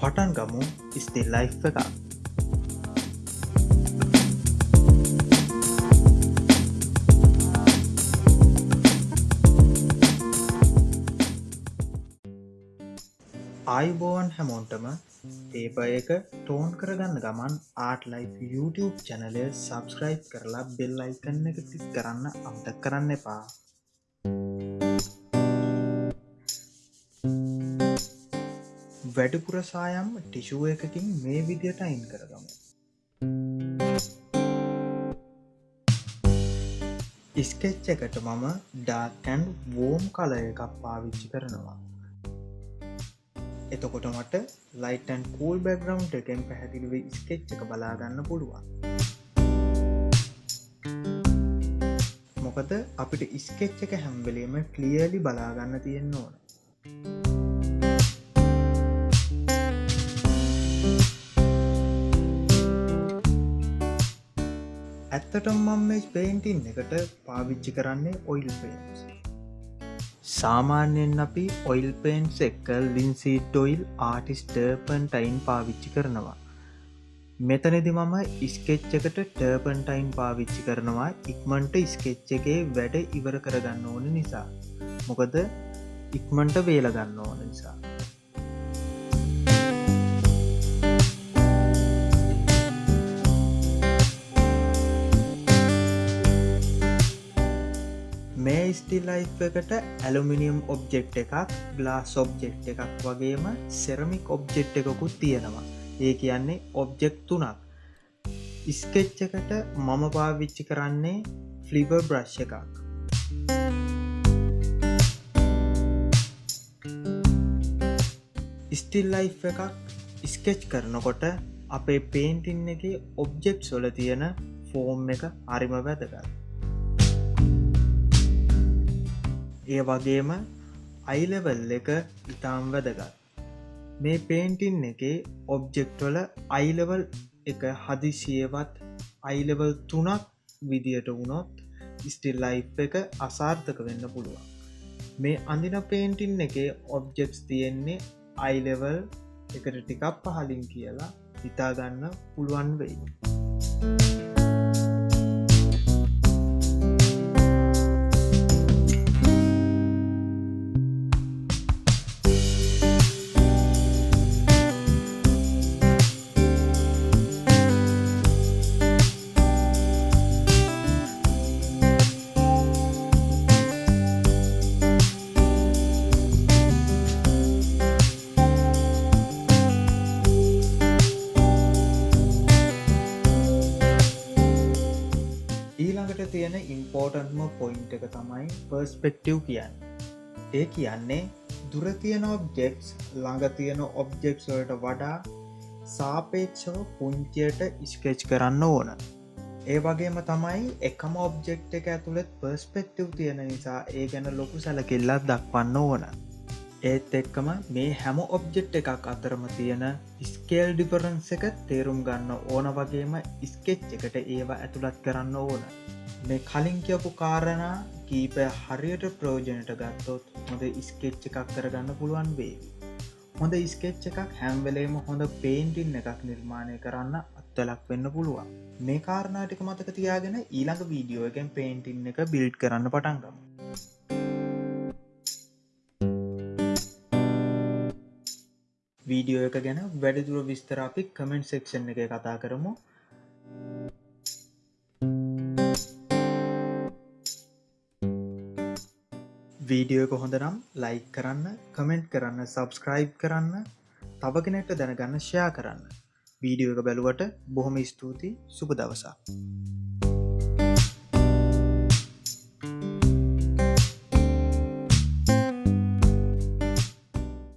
පටන් ගමු ස්තිල් ලයි් එකක්. ආයිබෝවන් හැමෝන්ටම පේප එක ටෝන් කරගන්න ගමන් ආට ලයි YouTube චැනලය සබස්ක්‍රයිබ් කරලා බෙල් අයිකන්න එක තිස් කරන්න අමතක් කරන්න එපා. වැඩිපුර සායම් ටිෂුව එකකින් මේ විදියට අයින් කරගමු. ඉස්කෙච්ච එකට මම ඩාකැන් වෝම් කලය එකක් පාවිච්චි කරනවා. එතකොට මට ලයිටන් කූල් බැග්‍රවන්් එකෙන් පැහැදිලිව ස්කෙච් එක බලාගන්න පුළුවන්. මොකද අපිට ඉස්කෙච් එක හැම්වලීම කලියලි බලාගන්න තියෙන්න ඕන. ඇත්තටම් මම මේ පේන්ටින් එකට පාවිච්චි කරන්නේ ඔයිල් පේන්ස් සාමාන්‍යයෙන් අපි ඔයිල් පේන්ස් එක්ක ලින්සිීට් ඔයිල් ආටිස්ටර්පන්ටයින් පාවිච්චි කරනවා. මෙතනෙදි මම ඉස්කෙච්චකට ටර්පන්ටයින් පාවිච්චි කරනවා. ඉක්මන්ට ස්කෙච්ච එකේ වැඩ ඉවර කරගන්න ඕන නිසා. මොකද ඉක්මන්ට වේලගන්න ඕන නිසා. ස්ටිල්ලයි් එකට ඇලුමිනියම් ඔබ්ජෙක්් එකක් ගලාස් ඔබ්ජෙක්් එකක් වගේම සෙරමික් ඔබ්ජෙක්් එකකුත් තියෙනවා. ඒ කියන්නේ ඔබ්ජෙක්් තුනක්. ඉස්කෙච්ච එකට මම පාවිච්චි කරන්නේ ෆ්ලිබ බ්‍රශ් එකක්. ස්ටිල්ලයි් එකක් ස්කෙච් කරනකොට අපේ පේන්ටින් එක ඔබ්ජෙක්් සොල තියෙන ෆෝම් එක අරිම වැදගත්. ඒ වගේම අයිලවල් එක ඉතාම් වැදගත් මේ පේන්ටින් එක ඔබ්ජෙක්ටොල අයිලවල් එක හදිසියවත් අයිලවල් තුනක් විදියට වුණොත් ස්ටිල් ලයි් එක අසාර්ථක වෙන්න පුළුවන් මේ අඳින පේන්ටින් එක ඔබ්ජෙක්ස් තියෙන්නේ අයිලවල් එකට ටිකක් පහලින් කියලා හිතාගන්න පුළුවන් වෙයි. ඊළඟට තියෙන ඉම්පෝර්ටන්ම පොයින්ට එක තමයි පර්ස්පෙක්ටව් කියන්න. ඒ කියන්නේ දුර තියෙන ඔබ්ජෙක්ස් ළඟ තියෙන ඔබ්ජෙක්ස් වලට වඩා සාපේක්ෂව පුංචියට ස්කෙච් කරන්න ඕන. ඒ වගේම තමයි එකම ඔබ්ජෙක්් එක ඇතුළෙත් පර්ස්පෙක්ටව් තියෙන නිසා ඒ ගැන ලොකු සැලකිල්ලත් දක්වන්න ඕන. ඒත් එක්කම මේ හැම ඔබ්ජෙක්් එකක් අතරම තියෙන ස්කේල් ඩිපරන්ස එක තේරුම් ගන්න ඕන වගේම ස්කෙච් එකට ඒවා ඇතුළත් කරන්න ඕන. මේ කලින් කියපු කාරණා කීපය හරියට ප්‍රෝජනට ගත්තොත් හොඳ ස්කෙච්ච එකක් කරගන්න පුළුවන් වේවි හොඳ ස්කෙච්ච එකක් හැම්වෙලේම හොඳ පේන්ටින් එකක් නිර්මාණය කරන්න අත්තලක් වෙන්න පුළුවන්. මේ කාරණාටික මතක තියාගෙන ඊළඟ වීඩියෝ එකෙන් පේන්ටින් එක බිල්ඩ් කරන්න පටන්ගම වීඩියෝ එක ගැන වැඩිදුර විස්තර අපි කමෙන්ට් සෙක්ෂන් එක කතා කරමු. වීඩියෝ එක හොඳ නම් ලයික් කරන්න කමෙන්ට් කරන්න සබස්ක්‍රයිබ් කරන්න තව කෙනෙක්ට දැනගන්න ෂයා කරන්න. වීඩියෝ එක බැලුවට බොහොම ස්තුතියි. සුප දවසා